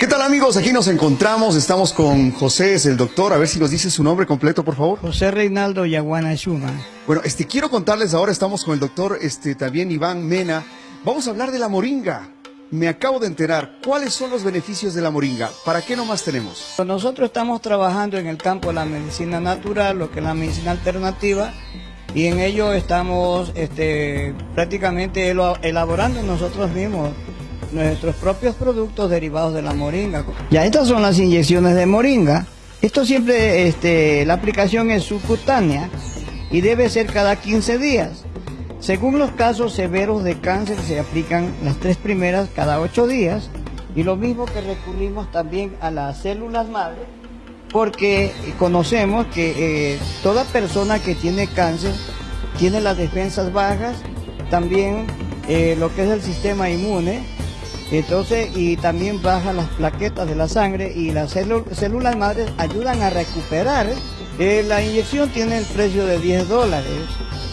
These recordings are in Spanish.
¿Qué tal amigos? Aquí nos encontramos, estamos con José, es el doctor, a ver si nos dice su nombre completo, por favor. José Reinaldo Yaguana Shuma. Bueno, este, quiero contarles ahora, estamos con el doctor, este, también Iván Mena. Vamos a hablar de la moringa. Me acabo de enterar, ¿cuáles son los beneficios de la moringa? ¿Para qué nomás tenemos? Nosotros estamos trabajando en el campo de la medicina natural, lo que es la medicina alternativa, y en ello estamos este, prácticamente elaborando nosotros mismos nuestros propios productos derivados de la moringa. Ya estas son las inyecciones de moringa. Esto siempre, este, la aplicación es subcutánea y debe ser cada 15 días. Según los casos severos de cáncer se aplican las tres primeras cada 8 días y lo mismo que recurrimos también a las células madre porque conocemos que eh, toda persona que tiene cáncer tiene las defensas bajas, también eh, lo que es el sistema inmune entonces, y también baja las plaquetas de la sangre y las células madres ayudan a recuperar. Eh, la inyección tiene el precio de 10 dólares.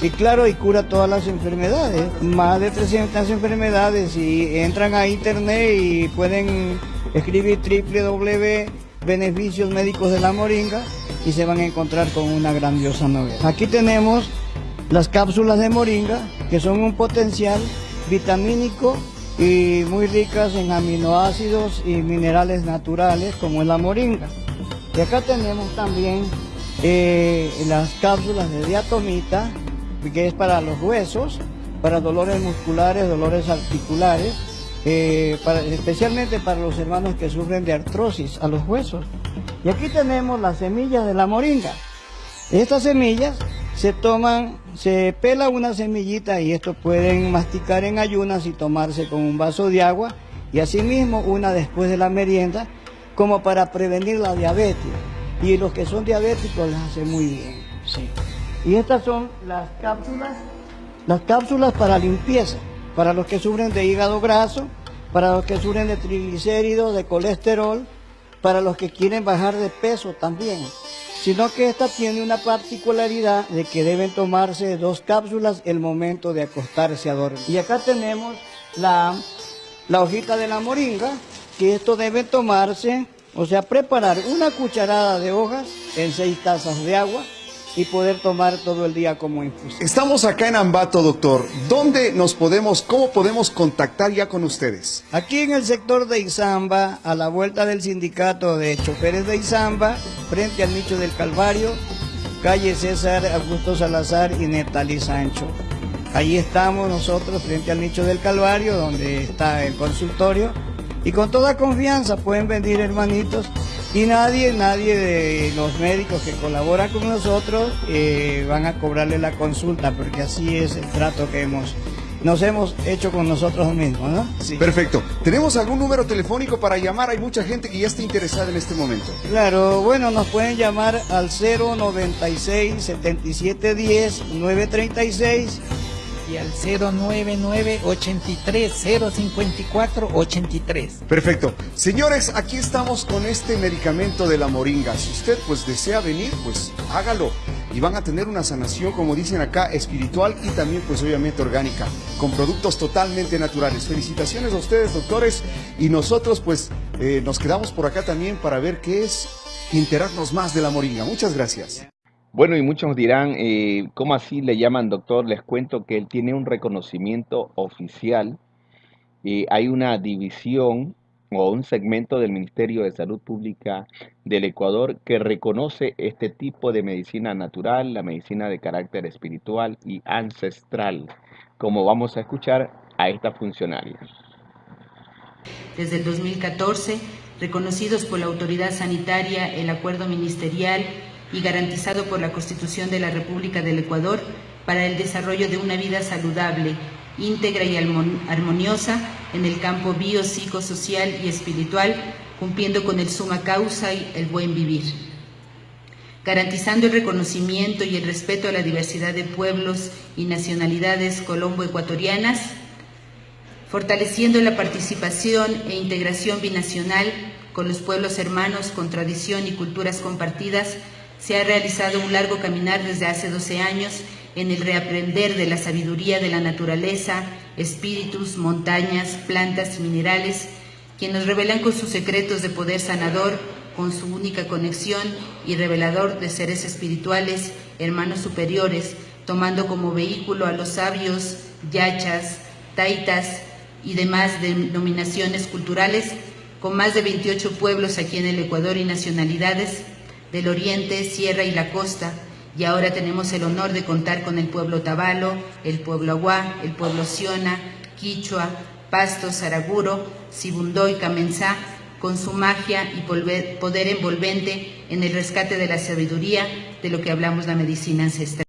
Y claro, y cura todas las enfermedades. Más de 300 enfermedades. Y entran a internet y pueden escribir www beneficios médicos de la moringa y se van a encontrar con una grandiosa novedad. Aquí tenemos las cápsulas de moringa que son un potencial vitamínico y muy ricas en aminoácidos y minerales naturales como es la moringa. Y acá tenemos también eh, las cápsulas de diatomita, que es para los huesos, para dolores musculares, dolores articulares, eh, especialmente para los hermanos que sufren de artrosis a los huesos. Y aquí tenemos las semillas de la moringa. Estas semillas se toman, se pela una semillita y esto pueden masticar en ayunas y tomarse con un vaso de agua y asimismo una después de la merienda como para prevenir la diabetes. Y los que son diabéticos les hace muy bien. Y estas son las cápsulas, las cápsulas para limpieza, para los que sufren de hígado graso, para los que sufren de triglicéridos, de colesterol, para los que quieren bajar de peso también sino que esta tiene una particularidad de que deben tomarse dos cápsulas el momento de acostarse a dormir. Y acá tenemos la, la hojita de la moringa, que esto debe tomarse, o sea, preparar una cucharada de hojas en seis tazas de agua, y poder tomar todo el día como infusión. Estamos acá en Ambato, doctor. ¿Dónde nos podemos, cómo podemos contactar ya con ustedes? Aquí en el sector de Izamba, a la vuelta del sindicato de choferes de Izamba, frente al nicho del Calvario, calle César Augusto Salazar y Netali Sancho. Allí estamos nosotros frente al nicho del Calvario, donde está el consultorio. Y con toda confianza pueden venir hermanitos y nadie, nadie de los médicos que colaboran con nosotros eh, van a cobrarle la consulta, porque así es el trato que hemos nos hemos hecho con nosotros mismos, ¿no? Sí. Perfecto. ¿Tenemos algún número telefónico para llamar? Hay mucha gente que ya está interesada en este momento. Claro, bueno, nos pueden llamar al 096 7710 936 y al 099 83 054 83. Perfecto. Señores, aquí estamos con este medicamento de la moringa. Si usted pues desea venir, pues hágalo. Y van a tener una sanación, como dicen acá, espiritual y también pues obviamente orgánica, con productos totalmente naturales. Felicitaciones a ustedes, doctores. Y nosotros pues eh, nos quedamos por acá también para ver qué es enterarnos más de la moringa. Muchas gracias. Bueno, y muchos dirán, eh, ¿cómo así le llaman doctor? Les cuento que él tiene un reconocimiento oficial. Eh, hay una división o un segmento del Ministerio de Salud Pública del Ecuador que reconoce este tipo de medicina natural, la medicina de carácter espiritual y ancestral, como vamos a escuchar a esta funcionaria. Desde el 2014, reconocidos por la autoridad sanitaria, el acuerdo ministerial y garantizado por la Constitución de la República del Ecuador para el desarrollo de una vida saludable, íntegra y armoniosa en el campo biopsicosocial y espiritual, cumpliendo con el suma causa y el buen vivir. Garantizando el reconocimiento y el respeto a la diversidad de pueblos y nacionalidades colombo-ecuatorianas, fortaleciendo la participación e integración binacional con los pueblos hermanos con tradición y culturas compartidas, se ha realizado un largo caminar desde hace 12 años en el reaprender de la sabiduría de la naturaleza, espíritus, montañas, plantas y minerales, quien nos revelan con sus secretos de poder sanador, con su única conexión y revelador de seres espirituales, hermanos superiores, tomando como vehículo a los sabios, yachas, taitas y demás denominaciones culturales, con más de 28 pueblos aquí en el Ecuador y nacionalidades del oriente, sierra y la costa, y ahora tenemos el honor de contar con el pueblo Tabalo, el pueblo Aguá, el pueblo Siona, Quichua, Pasto, Saraguro, Sibundoy, Camenzá, con su magia y poder envolvente en el rescate de la sabiduría de lo que hablamos la medicina ancestral.